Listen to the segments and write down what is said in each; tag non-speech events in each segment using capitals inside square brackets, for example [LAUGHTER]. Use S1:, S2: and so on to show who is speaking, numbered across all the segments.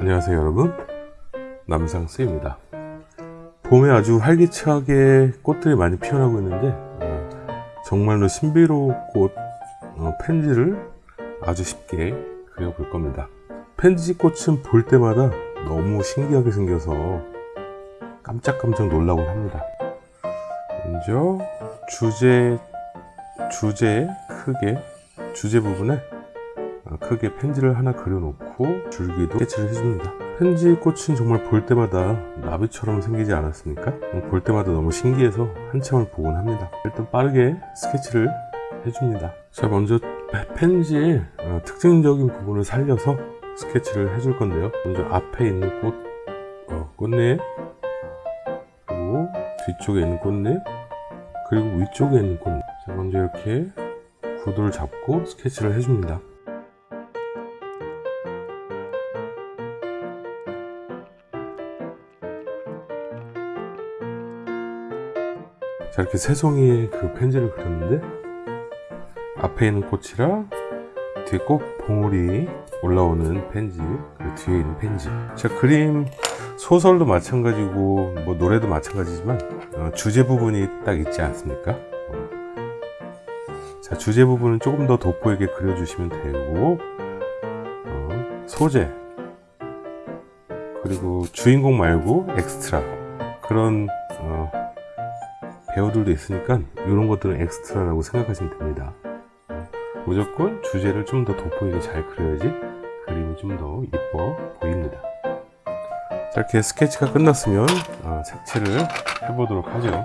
S1: 안녕하세요 여러분. 남상스입니다. 봄에 아주 활기차게 꽃들이 많이 피어나고 있는데 어, 정말로 신비로운 꽃 어, 펜지를 아주 쉽게 그려볼 겁니다. 펜지 꽃은 볼 때마다 너무 신기하게 생겨서 깜짝깜짝 놀라곤 합니다. 먼저 주제 주제 크게 주제 부분에 어, 크게 펜지를 하나 그려놓고 줄기도 스케치를 해줍니다. 펜지 꽃은 정말 볼 때마다 나비처럼 생기지 않았습니까? 볼 때마다 너무 신기해서 한참을 보곤 합니다. 일단 빠르게 스케치를 해줍니다. 자 먼저 펜지의 어, 특징적인 부분을 살려서 스케치를 해줄 건데요. 먼저 앞에 있는 꽃 어, 꽃잎 그리고 뒤쪽에 있는 꽃잎 그리고 위쪽에 있는 꽃잎 자 먼저 이렇게 구도를 잡고 스케치를 해줍니다 자 이렇게 세 송이의 그 펜지를 그렸는데 앞에 있는 꽃이랑 뒤에 꽃 봉우리 올라오는 펜지 그리고 뒤에 있는 펜지 자 그림 소설도 마찬가지고 뭐 노래도 마찬가지지만 어, 주제 부분이 딱 있지 않습니까 어. 자 주제 부분은 조금 더 돋보이게 그려주시면 되고 어, 소재 그리고 주인공 말고 엑스트라 그런 어, 배우들도 있으니까 이런 것들은 엑스트라라고 생각하시면 됩니다. 무조건 주제를 좀 더 돋보이게 잘 그려야지 그림이 좀 더 이뻐 보입니다. 자, 이렇게 스케치가 끝났으면 어, 색칠을 해보도록 하죠.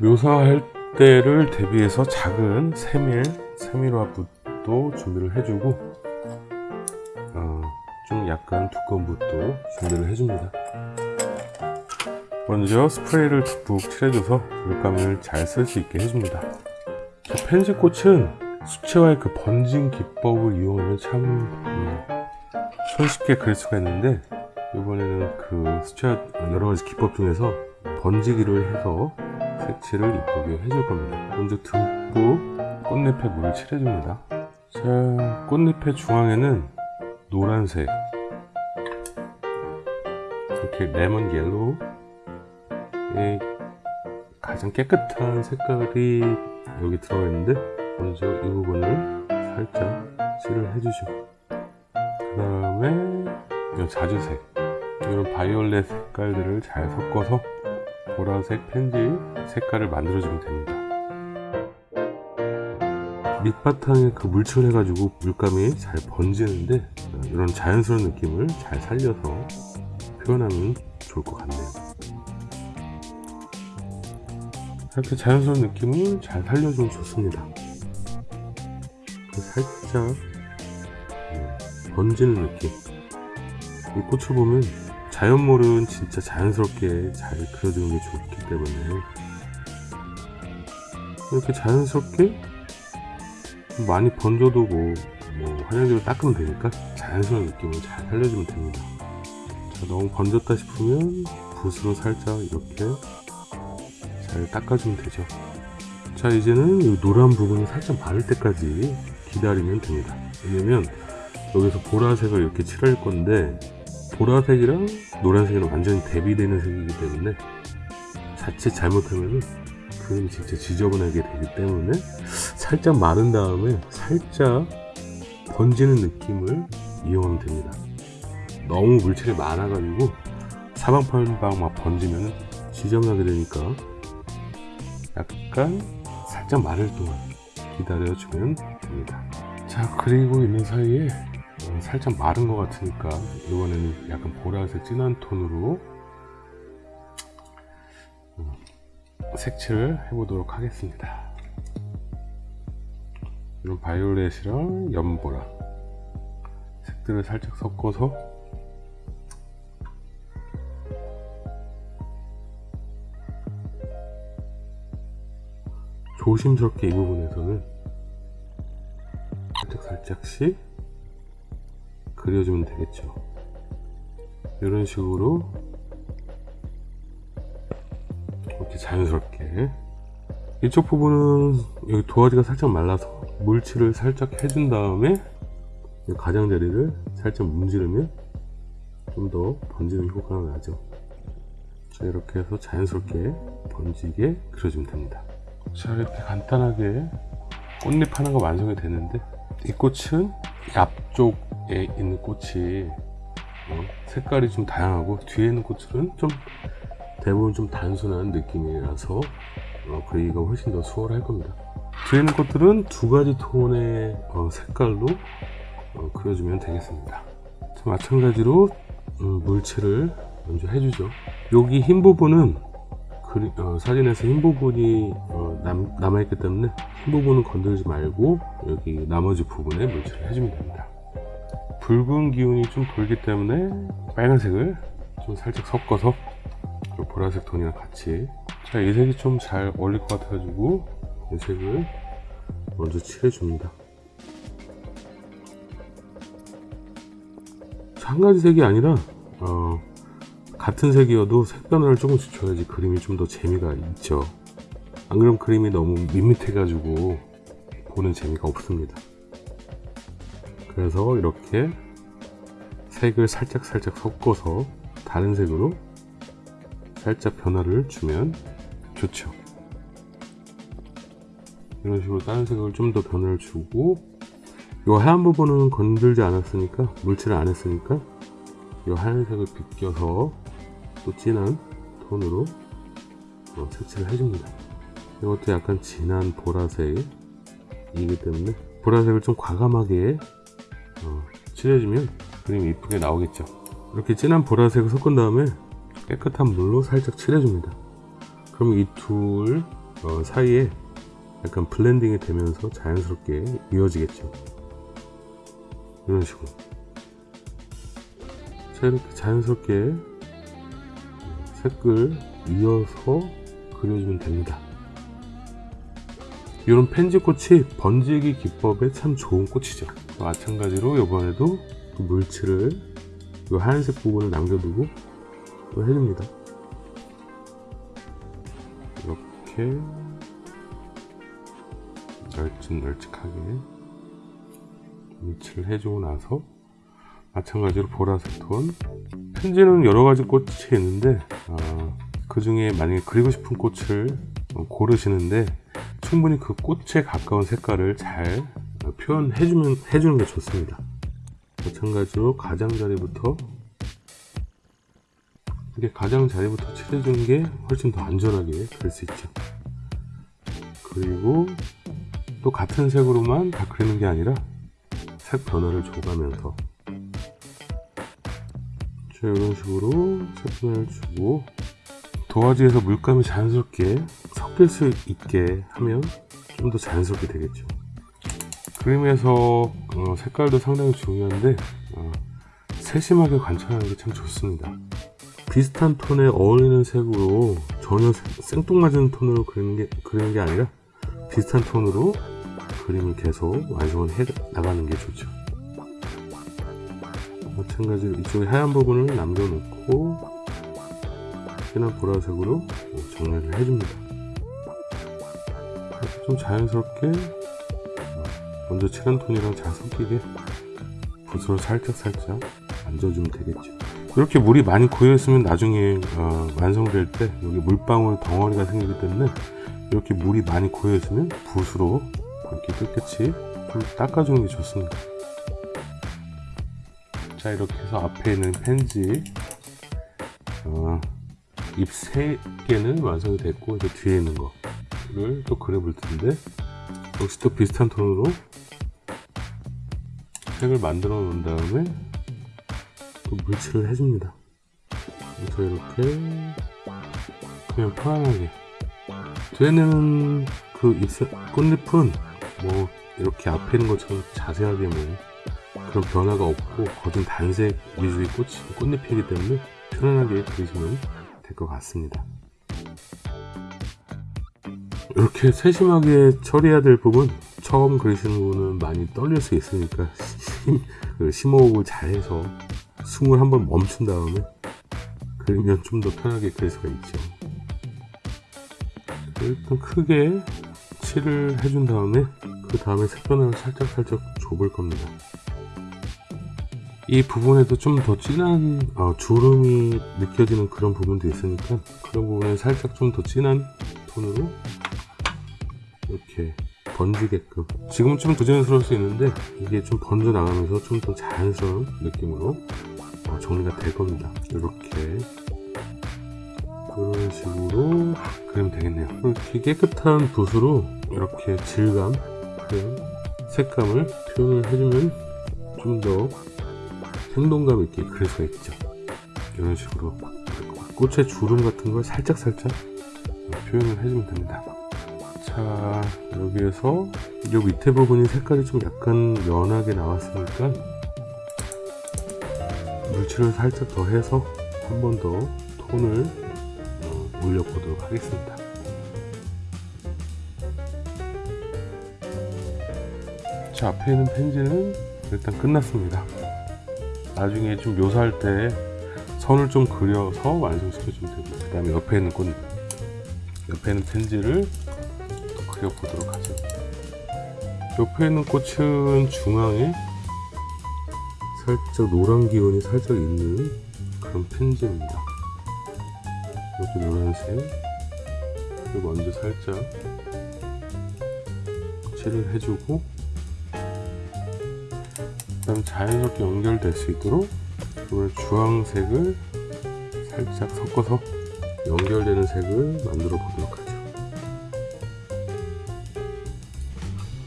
S1: 묘사할 때를 대비해서 작은 세밀, 세밀화 붓도 준비를 해주고 어, 좀 약간 두꺼운 붓도 준비를 해줍니다 먼저 스프레이를 듬뿍 칠해줘서 물감을 잘 쓸 수 있게 해줍니다. 팬지꽃은 수채화의 그 번진 기법을 이용하면 참 음, 손쉽게 그릴 수가 있는데 이번에는 그 수채화 여러가지 기법 중에서 번지기를 해서 색칠을 이쁘게 해줄 겁니다. 먼저 듬뿍 꽃잎에 물을 칠해줍니다. 자 꽃잎의 중앙에는 노란색 이렇게 lemon yellow 가장 깨끗한 색깔이 여기 들어가 있는데 먼저 이 부분을 살짝 칠을 해주시고 그 다음에 자주색 이런 바이올렛 색깔들을 잘 섞어서 보라색 펜지 색깔을 만들어주면 됩니다. 밑바탕에 그 물칠 해가지고 물감이 잘 번지는데 이런 자연스러운 느낌을 잘 살려서 표현하면 좋을 것 같네요 이렇게 자연스러운 느낌을 잘 살려주면 좋습니다. 살짝 음, 번지는 느낌. 이 꽃을 보면 자연몰은 진짜 자연스럽게 잘 그려주는 게 좋기 때문에 이렇게 자연스럽게 많이 번져도 뭐, 뭐 화장지로 닦으면 되니까 자연스러운 느낌을 잘 살려주면 됩니다. 자, 너무 번졌다 싶으면 붓으로 살짝 이렇게 잘 닦아주면 되죠. 자 이제는 이 노란 부분이 살짝 마를 때까지 기다리면 됩니다. 왜냐면 여기서 보라색을 이렇게 칠할 건데 보라색이랑 노란색이랑 완전히 대비되는 색이기 때문에 자칫 잘못하면 그림이 진짜 지저분하게 되기 때문에 살짝 마른 다음에 살짝 번지는 느낌을 이용하면 됩니다. 너무 물질이 많아 가지고 사방팔방 막 번지면 지저분하게 되니까 약간 살짝 마를 동안 기다려 주면 됩니다. 자 그리고 있는 사이에 어, 살짝 마른 것 같으니까 이번에는 약간 보라색 진한 톤으로 어, 색칠을 해보도록 하겠습니다. 이런 바이올렛이랑 연보라. 색들을 살짝 섞어서 조심스럽게 이 부분에서는 살짝 살짝씩 그려주면 되겠죠. 이런 식으로 이렇게 자연스럽게. 이쪽 부분은 여기 도화지가 살짝 말라서 물칠을 살짝 해준 다음에 이 가장자리를 살짝 문지르면 좀 더 번지는 효과가 나죠. 자 이렇게 해서 자연스럽게 번지게 그려주면 됩니다 자 이렇게 간단하게 꽃잎 하나가 완성이 됐는데 이 꽃은 이 앞쪽에 있는 꽃이 어, 색깔이 좀 다양하고 뒤에 있는 꽃들은 좀 대부분 좀 단순한 느낌이라서 어, 그리기가 훨씬 더 수월할 겁니다. 뒤에 있는 꽃들은 두 가지 톤의 어, 색깔로 어, 그려주면 되겠습니다. 자, 마찬가지로 음, 물칠을 먼저 해주죠. 여기 흰 부분은 사진에서 흰 부분이 어, 남, 남아있기 때문에 흰 부분은 건들지 말고 여기 나머지 부분에 물칠을 해주면 됩니다. 붉은 기운이 좀 돌기 때문에 빨간색을 좀 살짝 섞어서 그 보라색 톤이랑 같이. 자 이 색이 좀 잘 어울릴 것 같아 가지고 이 색을 먼저 칠해 줍니다. 한 가지 색이 아니라 어, 같은 색이어도 색 변화를 조금씩 줘야지 그림이 좀 더 재미가 있죠 안 그러면 그림이 너무 밋밋해 가지고 보는 재미가 없습니다. 그래서 이렇게 색을 살짝 살짝 섞어서 다른 색으로 살짝 변화를 주면 좋죠. 이런 식으로 다른 색을 좀 더 변화를 주고 이 하얀 부분은 건들지 않았으니까 물칠을 안 했으니까 이 하얀색을 비껴서 또 진한 톤으로 어, 색칠을 해줍니다 이것도 약간 진한 보라색이기 때문에 보라색을 좀 과감하게 어, 칠해주면 그림이 이쁘게 나오겠죠. 이렇게 진한 보라색을 섞은 다음에 깨끗한 물로 살짝 칠해줍니다. 그럼 이 둘 어, 사이에 약간 blending이 되면서 자연스럽게 이어지겠죠. 이런 식으로. 자 이렇게 자연스럽게 색을 이어서 그려주면 됩니다 이런 펜지꽃이 번지기 기법에 참 좋은 꽃이죠. 마찬가지로 이번에도 그 물칠을 이 하얀색 부분을 남겨두고 또 해줍니다. 이렇게 널찍널찍하게 물칠을 해주고 나서 마찬가지로 보라색 톤. 편지는 여러가지 꽃이 있는데 어, 그 중에 만약에 그리고 싶은 꽃을 고르시는데 충분히 그 꽃에 가까운 색깔을 잘 표현해주면 해주는 게 좋습니다. 마찬가지로 가장자리부터 이렇게 가장자리부터 칠해주는 게 훨씬 더 안전하게 될 수 있죠. 그리고 또 같은 색으로만 다 그리는 게 아니라 색 변화를 줘가면서 자 이런 식으로 색 변화를 주고 도화지에서 물감이 자연스럽게 섞일 수 있게 하면 좀 더 자연스럽게 되겠죠. 그림에서 어, 색깔도 상당히 중요한데 어, 세심하게 관찰하는 게 참 좋습니다. 비슷한 톤에 어울리는 색으로 전혀 생뚱맞은 톤으로 그리는 게, 그리는 게 아니라 비슷한 톤으로 그림을 계속 완성을 해 나가는 게 좋죠. 마찬가지로 이쪽에 하얀 부분을 남겨놓고 진한 보라색으로 정리를 해줍니다. 좀 자연스럽게 먼저 칠한 톤이랑 잘 섞이게 붓으로 살짝살짝 만져주면 되겠죠. 이렇게 물이 많이 고여 있으면 나중에 어, 완성될 때 여기 물방울 덩어리가 생기기 때문에 이렇게 물이 많이 고여 있으면 붓으로 이렇게 깨끗이 좀 닦아주는 게 좋습니다. 자 이렇게 해서 앞에 있는 펜지 어, 잎 3개는 완성이 됐고 이제 뒤에 있는 거를 또 그려볼 텐데 역시 또 비슷한 톤으로 색을 만들어 놓은 다음에 또 물칠을 해줍니다. 그래서 이렇게 그냥 편안하게. 뒤에는 그 잎새, 꽃잎은 뭐 이렇게 앞에 있는 것처럼 자세하게 뭐 그런 변화가 없고 거진 단색 위주의 꽃, 꽃잎이기 때문에 편안하게 그리시면 될 것 같습니다. 이렇게 세심하게 처리해야 될 부분 처음 그리시는 분은 많이 떨릴 수 있으니까 [LAUGHS] 그 심호흡을 잘해서 숨을 한번 멈춘 다음에 그리면 좀 더 편하게 그릴 수가 있죠. 일단 크게 칠을 해준 다음에 그 다음에 색변을 살짝살짝 줘볼 겁니다 이 부분에도 좀 더 진한 어, 주름이 느껴지는 그런 부분도 있으니까 그런 부분에 살짝 좀 더 진한 톤으로 이렇게 번지게끔. 지금 좀 부자연스러울 수 있는데 이게 좀 번져 나가면서 좀 더 자연스러운 느낌으로 어, 정리가 될 겁니다. 이렇게. 그런 식으로 그리면 되겠네요. 이렇게 깨끗한 붓으로 이렇게 질감 그런 색감을 표현을 해주면 좀더 생동감 있게 그릴 수가 있죠. 이런 식으로 꽃의 주름 같은 걸 살짝 살짝 표현을 해주면 됩니다. 자 여기에서 이 밑에 부분이 색깔이 좀 약간 연하게 나왔으니까 물칠을 살짝 더 해서 한 번 더 톤을 어, 올려보도록 하겠습니다. 자 앞에 있는 펜지는 일단 끝났습니다 나중에 좀 묘사할 때 선을 좀 그려서 완성시켜주면 되고 그 다음에 옆에 있는 꽃 옆에 있는 펜지를 또 그려보도록 하죠. 옆에 있는 꽃은 중앙에 살짝 노란 기운이 살짝 있는 그런 펜지입니다. 이렇게 노란색. 먼저 살짝 칠을 해주고 자연스럽게 연결될 수 있도록 오늘 주황색을 살짝 섞어서 연결되는 색을 만들어 보도록 하죠.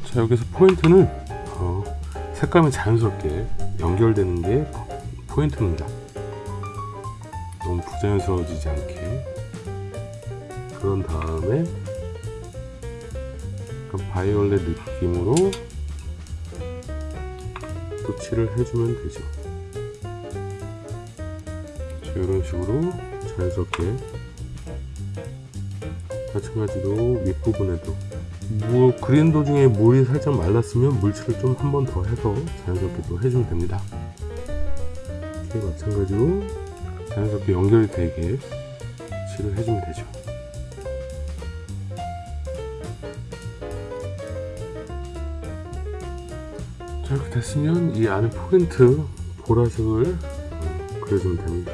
S1: 자 여기서 포인트는 어, 색감이 자연스럽게 연결되는 게 포인트입니다. 너무 부자연스러워지지 않게. 그런 다음에 바이올렛 느낌으로 또 칠을 해주면 되죠. 자, 이런 식으로 자연스럽게 마찬가지로 윗부분에도. 뭐 그린 도중에 물이 살짝 말랐으면 물칠을 좀 한 번 더 해서 자연스럽게 또 해주면 됩니다. 이렇게 마찬가지로 자연스럽게 연결이 되게 칠을 해주면 되죠 됐으면 이 안에 포인트 보라색을 어, 그려주면 됩니다.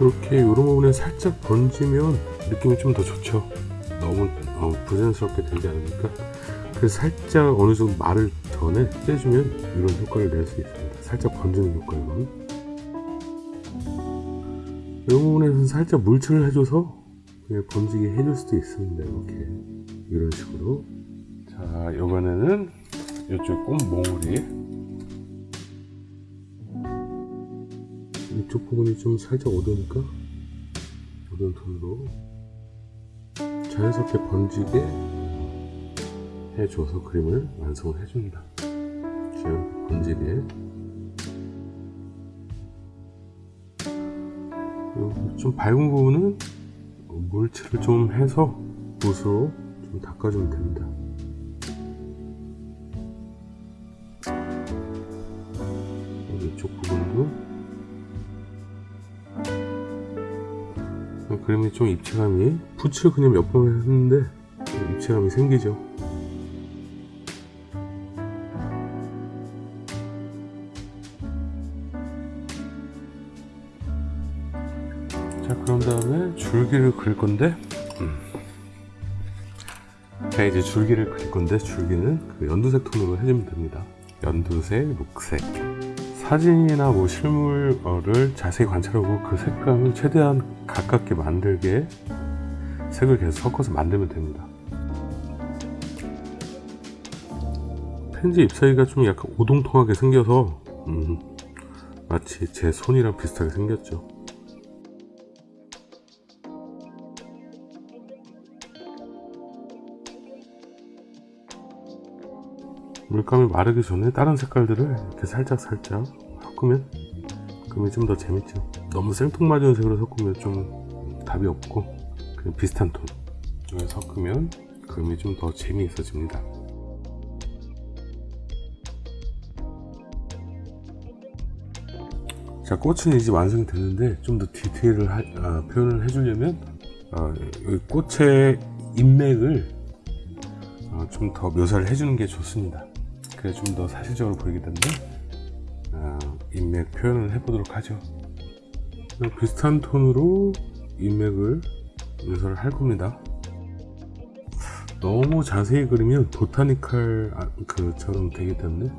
S1: 이렇게 이런 부분에 살짝 번지면 느낌이 좀 더 좋죠. 너무 어, 부자연스럽게 되지 않으니까. 그래서 살짝 어느 정도 말을 전에 떼주면 이런 효과를 낼 수 있습니다. 살짝 번지는 효과로 이 부분에서는 살짝 물칠을 해줘서 그냥 번지게 해줄 수도 있습니다. 이렇게. 이런 식으로 자 이번에는 이쪽 꽃 몽우리 이쪽 부분이 좀 살짝 어두우니까 어두운 톤으로 자연스럽게 번지게 해줘서 그림을 완성을 해줍니다. 지금 번지게. 그리고 좀 밝은 부분은 물칠을 좀 해서 붓으로 좀 닦아주면 됩니다 좀 입체감이 붓을 그냥 몇 번 했는데 입체감이 생기죠. 자 그런 다음에 줄기를 그릴 건데 음. 자 이제 줄기를 그릴 건데 줄기는 그 연두색 톤으로 해주면 됩니다. 연두색, 녹색. 사진이나 뭐 실물을 자세히 관찰하고 그 색감을 최대한 가깝게 만들게 색을 계속 섞어서 만들면 됩니다. 펜지 잎사귀가 좀 약간 오동통하게 생겨서 음, 마치 제 손이랑 비슷하게 생겼죠. 물감이 마르기 전에 다른 색깔들을 이렇게 살짝 살짝 섞으면 그러면 좀 더 재밌죠. 너무 생뚱맞은 색으로 섞으면 좀 답이 없고 그냥 비슷한 톤. 섞으면 그림이 좀 더 재미있어집니다. 자 꽃은 이제 완성이 됐는데 좀 더 디테일을 하, 아, 표현을 해주려면 아, 이 꽃의 인맥을 아, 좀더 묘사를 해주는 게 좋습니다. 그게 좀더 사실적으로 보이기 때문에 아, 인맥 표현을 해보도록 하죠. 비슷한 톤으로 인맥을 묘사를 할 겁니다. 너무 자세히 그리면 보타니컬 아, 그처럼 되기 때문에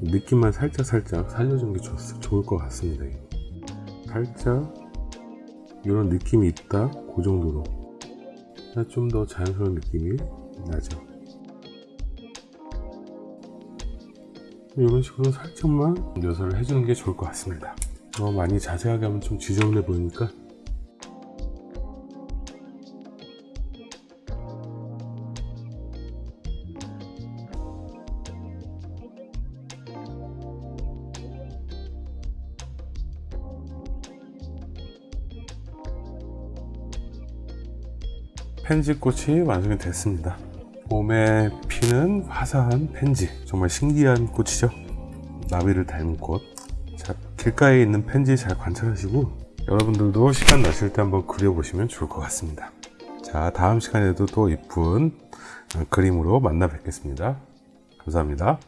S1: 느낌만 살짝 살짝 살려주는 게 좋, 좋을 것 같습니다. 살짝 이런 느낌이 있다 그 정도로 좀 더 자연스러운 느낌이 나죠. 이런 식으로 살짝만 묘사를 해주는 게 좋을 것 같습니다. 어, 많이 자세하게 하면 좀 지저분해 보이니까 펜지꽃이 완성이 됐습니다. 봄에 피는 화사한 펜지 정말 신기한 꽃이죠. 나비를 닮은 꽃. 자, 길가에 있는 펜지 잘 관찰하시고 여러분들도 시간 나실 때 한번 그려보시면 좋을 것 같습니다. 자, 다음 시간에도 또 이쁜 그림으로 만나 뵙겠습니다. 감사합니다.